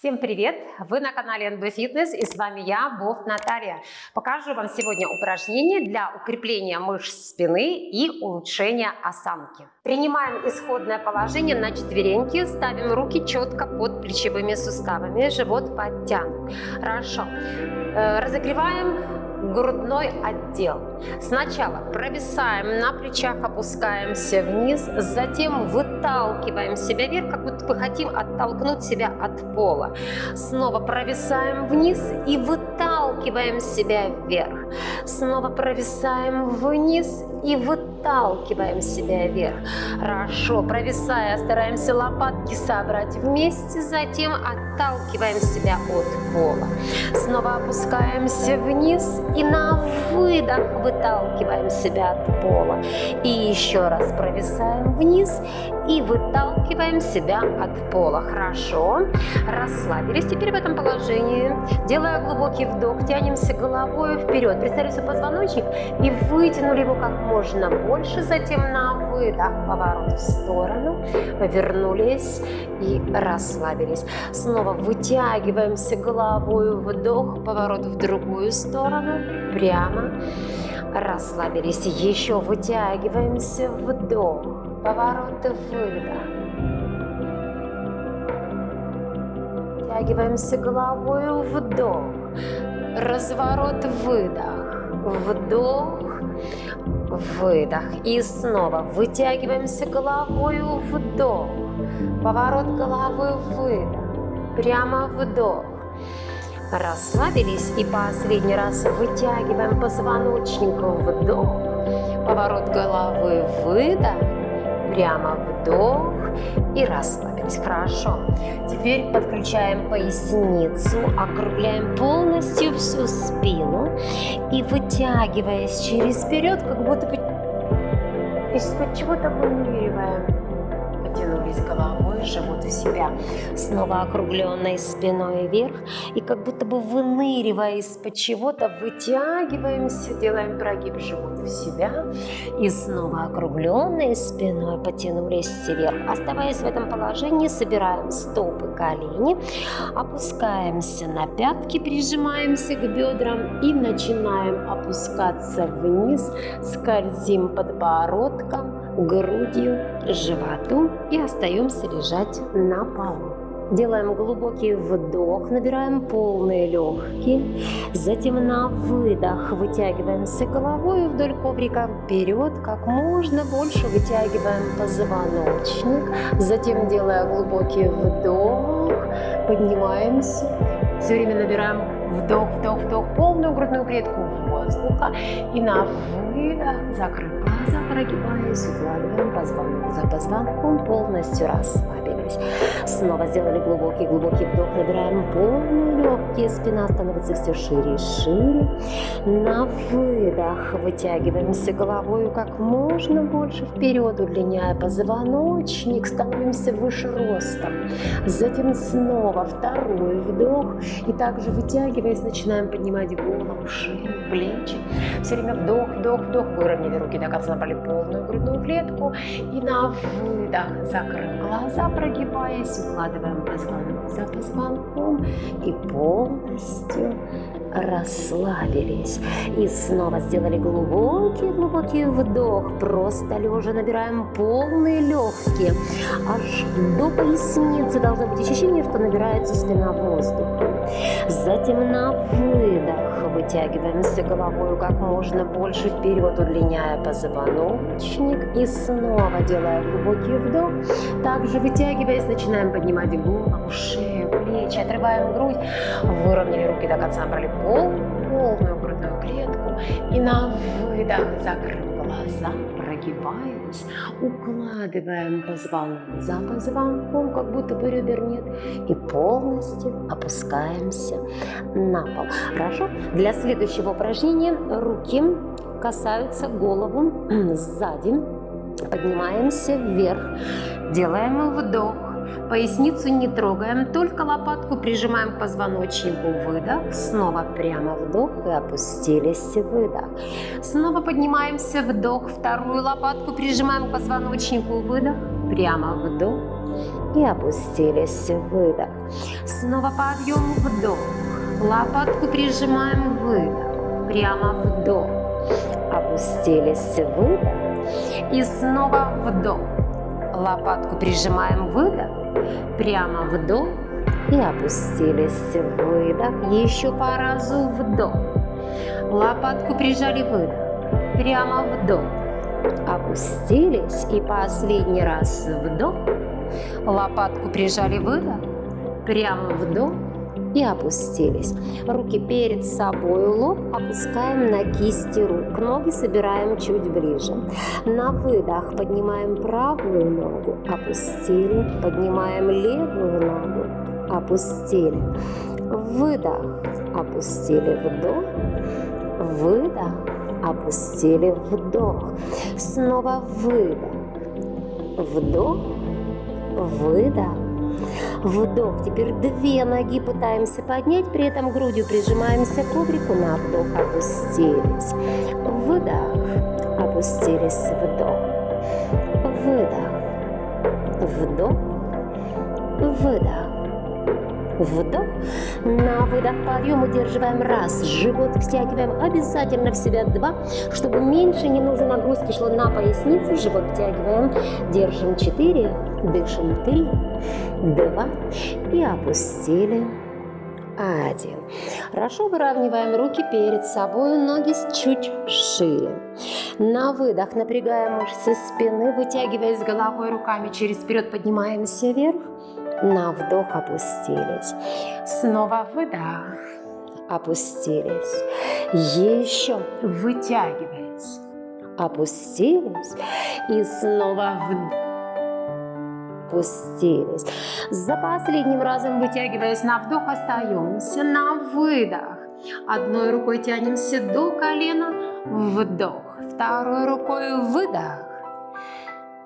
Всем привет! Вы на канале NB Fitness и с вами я, Бов Наталья. Покажу вам сегодня упражнение для укрепления мышц спины и улучшения осанки. Принимаем исходное положение на четвереньки, ставим руки четко под плечевыми суставами, живот подтянут. Хорошо. Э, разогреваем грудной отдел. Сначала провисаем на плечах, опускаемся вниз, затем выталкиваем себя вверх, как будто бы хотим оттолкнуть себя от пола. Снова провисаем вниз и выталкиваем себя вверх. Снова провисаем вниз и выталкиваем себя вверх. Хорошо, провисая, стараемся лопатки собрать вместе, затем отталкиваем себя от пола. Снова опускаемся вниз и на выдох выталкиваем себя от пола. И еще раз провисаем вниз и выталкиваем себя от пола. Хорошо. Расслабились теперь в этом положении. Делая глубокий вдох, тянемся головой вперед. Представили свой позвоночник и вытянули его как можно больше. Затем на выдох поворот в сторону. Вернулись и расслабились. Снова вытягиваемся головой вдох, поворот в другую сторону. Прямо. Расслабились. Еще вытягиваемся вдох. Поворот выдох. Втягиваемся головой вдох. Разворот выдох. Вдох выдох. И снова вытягиваемся головой, вдох. Поворот головы, выдох. Прямо вдох. Расслабились и последний раз вытягиваем позвоночнику, вдох. Поворот головы, выдох. Прямо вдох и расслабились. Хорошо. Теперь подключаем поясницу, округляем полностью всю спину и вытягиваясь через вперед, как будто бы из-под чего-то выныриваем потянулись головой, живот в себя, снова округленной спиной вверх, и как будто бы выныривая из-под чего-то, вытягиваемся, делаем прогиб живот в себя, и снова округленной спиной потянулись вверх. Оставаясь в этом положении, собираем стопы, колени, опускаемся на пятки, прижимаемся к бедрам и начинаем опускаться вниз, скользим подбородком, грудью, животу и остаемся лежать на полу. Делаем глубокий вдох, набираем полные легкие. Затем на выдох вытягиваемся головой вдоль коврика вперед. Как можно больше вытягиваем позвоночник. Затем, делая глубокий вдох, поднимаемся. Все время набираем вдох, вдох, вдох, полную грудную клетку воздуха. И на выдох закрыть глаза, прогибаясь, укладываем позвонок за позвонком, полностью расслабились. Снова сделали глубокий-глубокий вдох, набираем полные легкие, спина становится все шире и шире. На выдох вытягиваемся головой как можно больше вперед, удлиняя позвоночник, становимся выше ростом. Затем снова второй вдох и также вытягиваясь, начинаем поднимать голову, шею, плечи. Все время вдох, вдох, вдох, выровняли руки до конца, набрали полную грудную клетку и на выдох закрыв глаза, прогибаясь, укладываем позвонок за позвонком и полностью расслабились. И снова сделали глубокий-глубокий вдох. Просто лежа набираем полные легкие. Аж до поясницы должно быть ощущение, что набирается спина воздуха. Затем на выдох вытягиваемся головой как можно больше вперед, удлиняя позвоночник. И снова делая глубокий вдох. Также вытягиваясь, начинаем поднимать голову, шею, плечи, отрываем грудь. Выровняли руки до конца, брали пол, полную грудную клетку и на выдох закрыв глаза, прогибаясь, укладываем позвонок за позвонком, как будто бы ребер нет, и полностью опускаемся на пол. Хорошо? Для следующего упражнения руки касаются голову сзади, поднимаемся вверх, делаем вдох, Поясницу не трогаем, только лопатку прижимаем к позвоночнику. Выдох. Снова прямо вдох и опустились. Выдох. Снова поднимаемся. Вдох. Вторую лопатку прижимаем к позвоночнику. Выдох. Прямо вдох и опустились. Выдох. Снова подъем, вдох. Лопатку прижимаем, выдох. Прямо вдох. Опустились, выдох. И снова вдох. Лопатку прижимаем, выдох. Прямо вдох. И опустились, выдох. Еще по разу, вдох. Лопатку прижали, выдох. Прямо вдох. Опустились. И последний раз вдох. Лопатку прижали, выдох. Прямо вдох и опустились. Руки перед собой, лоб опускаем на кисти рук. Ноги собираем чуть ближе. На выдох поднимаем правую ногу, опустили. Поднимаем левую ногу, опустили. Выдох, опустили, вдох. Выдох, опустили, вдох. Снова выдох. Вдох, выдох Вдох. Теперь две ноги пытаемся поднять, при этом грудью прижимаемся к коврику. На вдох опустились. Выдох. Опустились. Вдох. Выдох. Вдох. Выдох. Вдох. На выдох подъем удерживаем раз. Живот втягиваем обязательно в себя два, чтобы меньше ненужной нагрузки шло на поясницу. Живот втягиваем. Держим четыре. Дышим три, два и опустили. Один. Хорошо выравниваем руки перед собой, ноги чуть шире. На выдох напрягаем мышцы спины, вытягиваясь головой руками через вперед, поднимаемся вверх. На вдох опустились. Снова выдох. Опустились. Еще вытягиваясь. Опустились. И снова вдох опустились. За последним разом вытягиваясь на вдох, остаемся на выдох. Одной рукой тянемся до колена, вдох. Второй рукой выдох,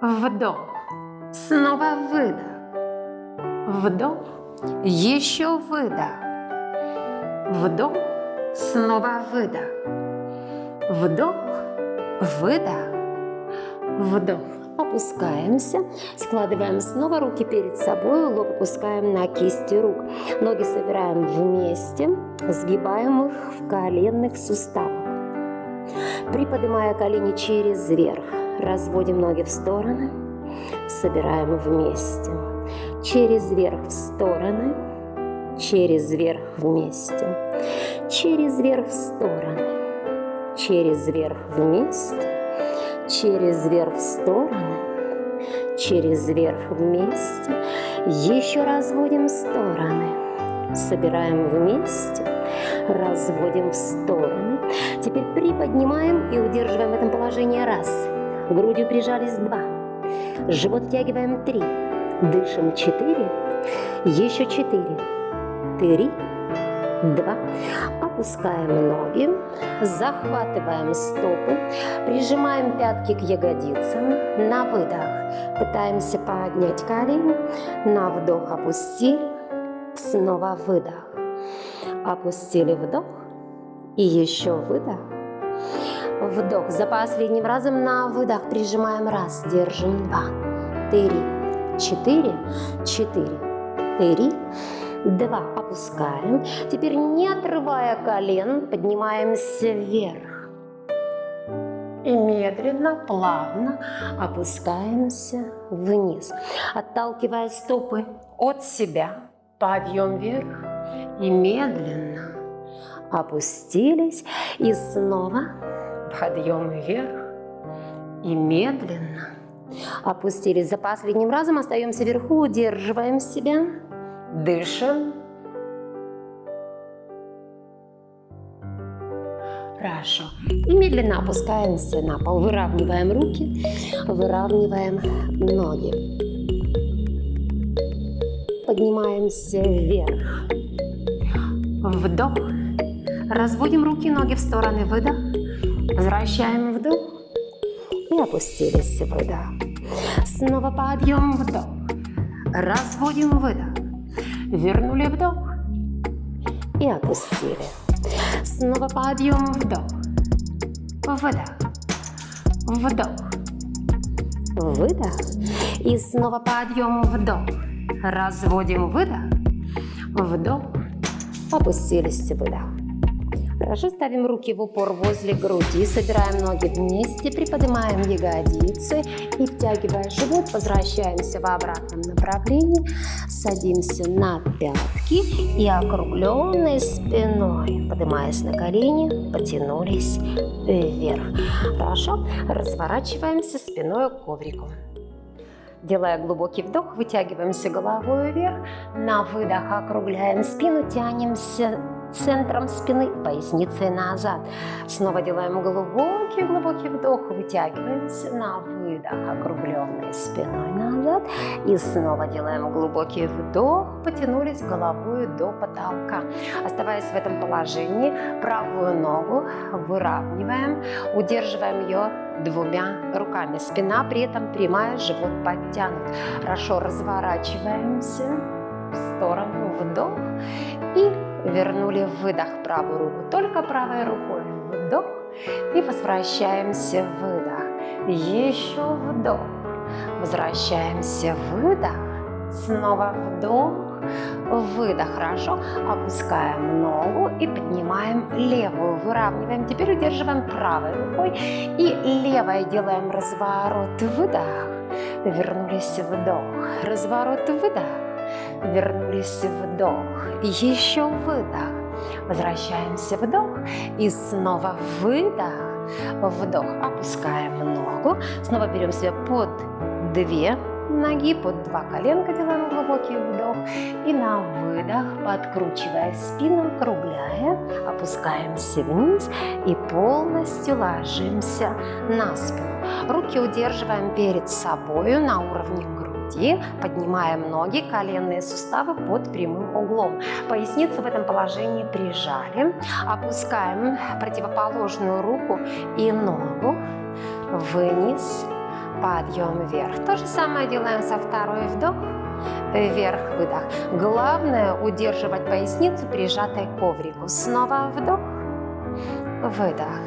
вдох. Снова выдох, вдох. Еще выдох, вдох. Снова выдох, вдох, выдох, вдох. Опускаемся, складываем снова руки перед собой, лоб опускаем на кисти рук. Ноги собираем вместе, сгибаем их в коленных суставах. Приподнимая колени через верх, разводим ноги в стороны, собираем вместе. Через верх в стороны, через верх вместе, через верх в стороны, через верх вместе, через верх в стороны, через верх вместе, еще разводим стороны, собираем вместе, разводим в стороны. Теперь приподнимаем и удерживаем в этом положении раз, грудью прижались два, живот втягиваем три, дышим четыре, еще четыре, три, два. Опускаем ноги, захватываем стопы, прижимаем пятки к ягодицам. На выдох. Пытаемся поднять колени, на вдох опустили, снова выдох. Опустили вдох. И еще выдох. Вдох. За последним разом на выдох прижимаем. Раз, держим. Два, три, четыре, четыре, три, Два. Опускаем. Теперь не отрывая колен, поднимаемся вверх. И медленно, плавно опускаемся вниз. Отталкивая стопы от себя. Подъем вверх. И медленно опустились. И снова подъем вверх. И медленно опустились. За последним разом остаемся вверху, удерживаем себя. Дышим. Хорошо. И медленно опускаемся на пол. Выравниваем руки, выравниваем ноги. Поднимаемся вверх. Вдох. Разводим руки, ноги в стороны. Выдох. Возвращаем вдох. И опустились. Выдох. Снова подъем. Вдох. Разводим. Выдох. Вернули вдох и опустили. Снова подъем, вдох, выдох, вдох, выдох. И снова подъем, вдох. Разводим, выдох, вдох. Опустились, выдох. Хорошо, ставим руки в упор возле груди, собираем ноги вместе, приподнимаем ягодицы и втягивая живот, возвращаемся в обратном направлении, садимся на пятки и округленной спиной, поднимаясь на колени, потянулись вверх. Хорошо, разворачиваемся спиной к коврику. Делая глубокий вдох, вытягиваемся головой вверх. На выдох округляем спину, тянемся центром спины, поясницей назад. Снова делаем глубокий-глубокий вдох, вытягиваемся на выдох, округленной спиной назад. И снова делаем глубокий вдох, потянулись головой до потолка. Оставаясь в этом положении, правую ногу выравниваем, удерживаем ее двумя руками. Спина при этом прямая, живот подтянут. Хорошо разворачиваемся в сторону, вдох и вернули выдох правую руку, только правой рукой. Вдох и возвращаемся выдох, еще вдох, возвращаемся выдох, снова вдох, выдох, хорошо, опускаем ногу и поднимаем левую, выравниваем, теперь удерживаем правой рукой. И левой делаем разворот, выдох, вернулись. Вдох, разворот, выдох, вернулись вдох, еще выдох, возвращаемся вдох. И снова выдох, вдох, опускаем ногу, снова берем себя под две ноги, под два коленка. Делаем глубокий вдох. И на выдох, подкручивая спину, округляя, опускаемся вниз и полностью ложимся на спину. Руки удерживаем перед собой на уровне груди поднимаем ноги, коленные суставы под прямым углом. Поясницу в этом положении прижали. Опускаем противоположную руку и ногу вниз, подъем вверх. То же самое делаем со второй вдох, вверх, выдох. Главное удерживать поясницу прижатой к коврику. Снова вдох, выдох.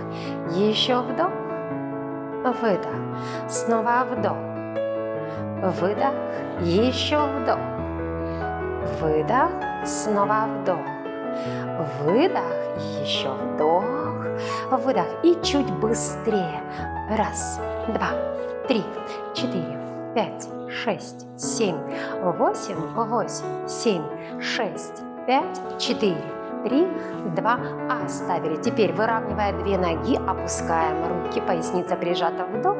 Еще вдох, выдох. Снова вдох выдох, еще вдох, выдох, снова вдох, выдох, еще вдох, выдох и чуть быстрее. Раз, два, три, четыре, пять, шесть, семь, восемь, восемь, семь, шесть, пять, четыре, три, два, оставили. Теперь выравнивая две ноги, опускаем руки, поясница прижата, вдох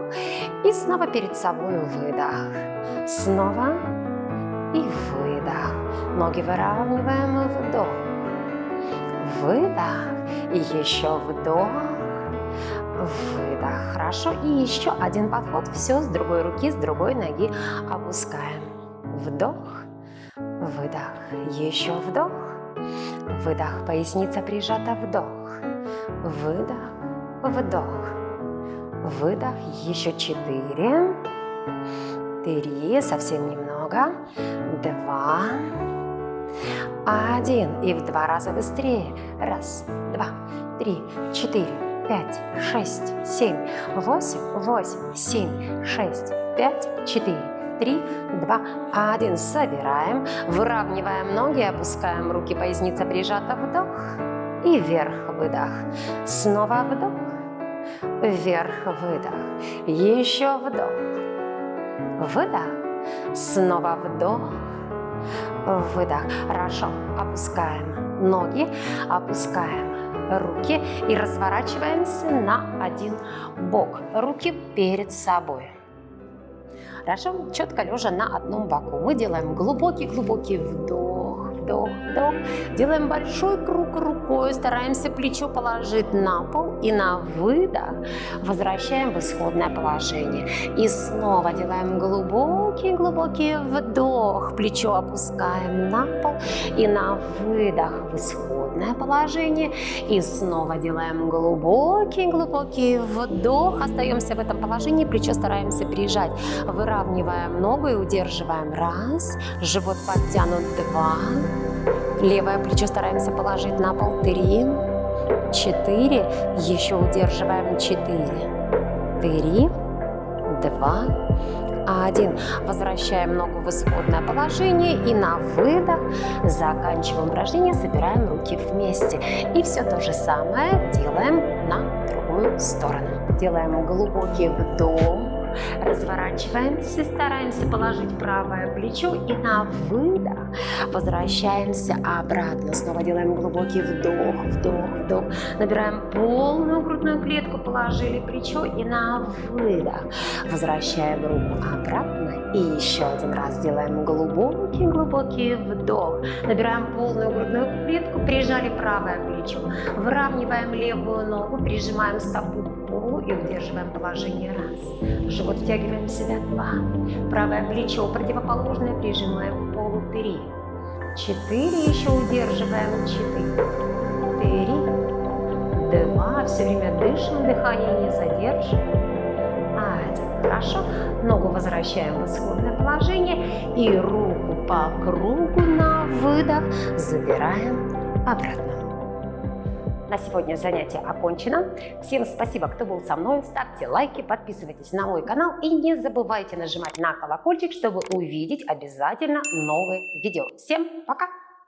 и снова перед собой выдох. Снова и выдох. Ноги выравниваем вдох. Выдох и еще вдох. Выдох. Хорошо. И еще один подход. Все с другой руки, с другой ноги опускаем. Вдох. Выдох. Еще вдох Выдох, поясница прижата, вдох. Выдох, вдох. Выдох, еще четыре. Три, совсем немного. Два. Один. И в два раза быстрее. Раз, два, три, четыре, пять, шесть, семь, восемь, восемь, семь, шесть, пять, четыре, три, два, один. Собираем, выравниваем ноги, опускаем руки, поясница прижата, вдох и вверх, выдох. Снова вдох, вверх, выдох. Еще вдох, выдох, снова вдох, выдох. Хорошо, опускаем ноги, опускаем руки и разворачиваемся на один бок. Руки перед собой. Хорошо? Четко лежа на одном боку. Мы делаем глубокий-глубокий вдох, вдох, вдох. Делаем большой круг рукой, стараемся плечо положить на пол и на выдох возвращаем в исходное положение. И снова делаем глубокий-глубокий вдох, плечо опускаем на пол и на выдох в исходное положение. И снова делаем глубокий-глубокий вдох, остаемся в этом положении, плечо стараемся прижать, выравниваем ногу и удерживаем. Раз, живот подтянут, два, левое плечо стараемся положить на пол, три, четыре, еще удерживаем четыре, три, два, один. Возвращаем ногу в исходное положение и на выдох заканчиваем упражнение, собираем руки вместе. И все то же самое делаем на другую сторону. Делаем глубокий вдох разворачиваемся, стараемся положить правое плечо и на выдох возвращаемся обратно. Снова делаем глубокий вдох, вдох, вдох. Набираем полную грудную клетку, положили плечо и на выдох возвращаем руку обратно. И еще один раз делаем глубокий-глубокий вдох. Набираем полную грудную клетку, прижали правое плечо. Выравниваем левую ногу, прижимаем стопу к полу и удерживаем положение раз. Живот втягиваем в себя два. Правое плечо противоположное прижимаем к полу три. Четыре еще удерживаем. Четыре. Три. Два. Все время дышим, дыхание не задерживаем. Хорошо. Ногу возвращаем в исходное положение и руку по кругу на выдох забираем обратно. На сегодня занятие окончено. Всем спасибо, кто был со мной. Ставьте лайки, подписывайтесь на мой канал и не забывайте нажимать на колокольчик, чтобы увидеть обязательно новые видео. Всем пока!